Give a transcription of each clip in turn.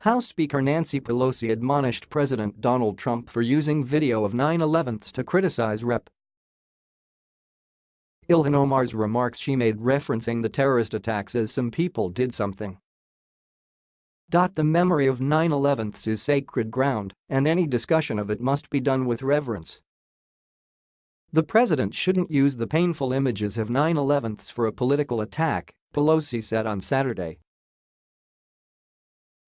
House Speaker Nancy Pelosi admonished President Donald Trump for using video of 9-11s to criticize Rep. Ilhan Omar's remarks she made referencing the terrorist attacks as some people did something. The memory of 9-11s is sacred ground, and any discussion of it must be done with reverence. The president shouldn't use the painful images of 9-11s for a political attack, Pelosi said on Saturday.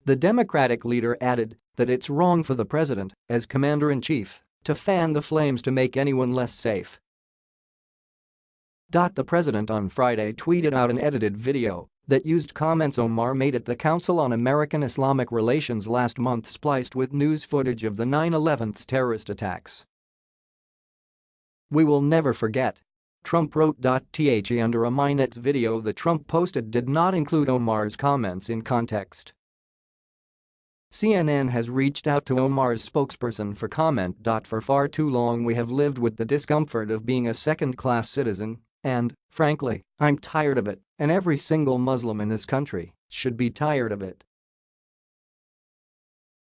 The Democratic leader added that it's wrong for the president, as commander-in-chief, to fan the flames to make anyone less safe. The president on Friday tweeted out an edited video that used comments Omar made at the Council on American Islamic Relations last month spliced with news footage of the 9-11's terrorist attacks. We will never forget. Trump wrote. The under a Minutes video that Trump posted did not include Omar's comments in context. CNN has reached out to Omar's spokesperson for comment. For far too long we have lived with the discomfort of being a second-class citizen, and, frankly, I'm tired of it, and every single Muslim in this country should be tired of it.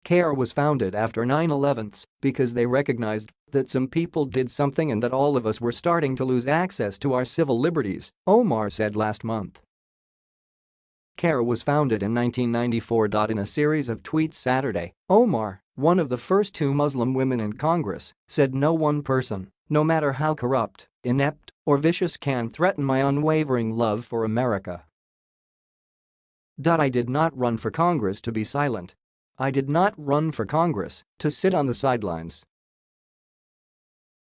CAIR was founded after 9-11s because they recognized that some people did something and that all of us were starting to lose access to our civil liberties, Omar said last month. CAIR was founded in 1994. In a series of tweets Saturday, Omar, one of the first two Muslim women in Congress, said no one person, no matter how corrupt, inept, or vicious can threaten my unwavering love for America. I did not run for Congress to be silent. I did not run for Congress to sit on the sidelines.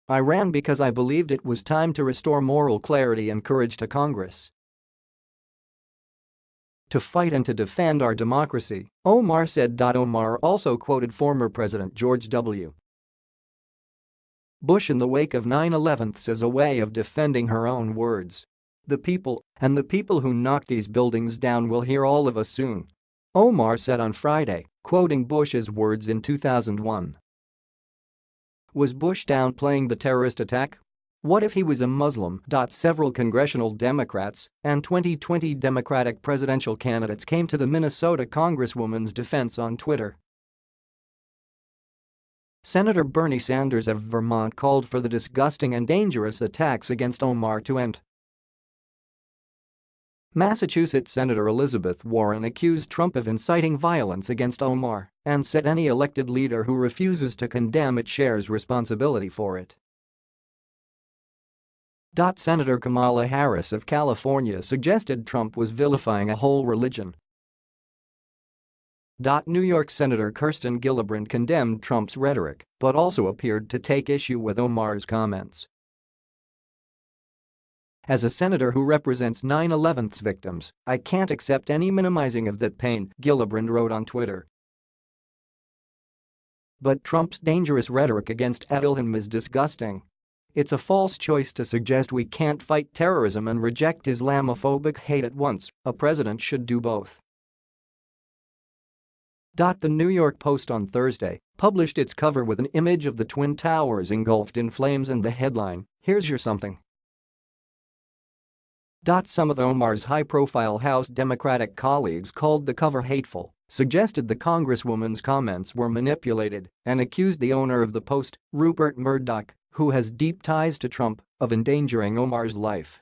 I ran because I believed it was time to restore moral clarity and courage to Congress to fight and to defend our democracy, Omar said. Omar also quoted former President George W. Bush in the wake of 9-11 as a way of defending her own words. The people, and the people who knocked these buildings down will hear all of us soon. Omar said on Friday, quoting Bush's words in 2001. Was Bush downplaying the terrorist attack? What if he was a Muslim? Several congressional Democrats and 2020 Democratic presidential candidates came to the Minnesota Congresswoman's defense on Twitter. Senator Bernie Sanders of Vermont called for the disgusting and dangerous attacks against Omar to end. Massachusetts Senator Elizabeth Warren accused Trump of inciting violence against Omar and said any elected leader who refuses to condemn it shares responsibility for it. Senator Kamala Harris of California suggested Trump was vilifying a whole religion. New York Senator Kirsten Gillibrand condemned Trump's rhetoric but also appeared to take issue with Omar's comments. As a senator who represents 9-11's victims, I can't accept any minimizing of that pain, Gillibrand wrote on Twitter. But Trump's dangerous rhetoric against Ilhan is disgusting. It's a false choice to suggest we can't fight terrorism and reject Islamophobic hate at once, a president should do both. The New York Post on Thursday published its cover with an image of the Twin Towers engulfed in flames and the headline, Here's your something. Some of Omar's high-profile House Democratic colleagues called the cover hateful, suggested the congresswoman's comments were manipulated, and accused the owner of the Post, Rupert Murdoch, who has deep ties to Trump, of endangering Omar's life.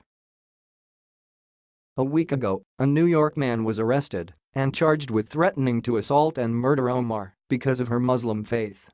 A week ago, a New York man was arrested and charged with threatening to assault and murder Omar because of her Muslim faith.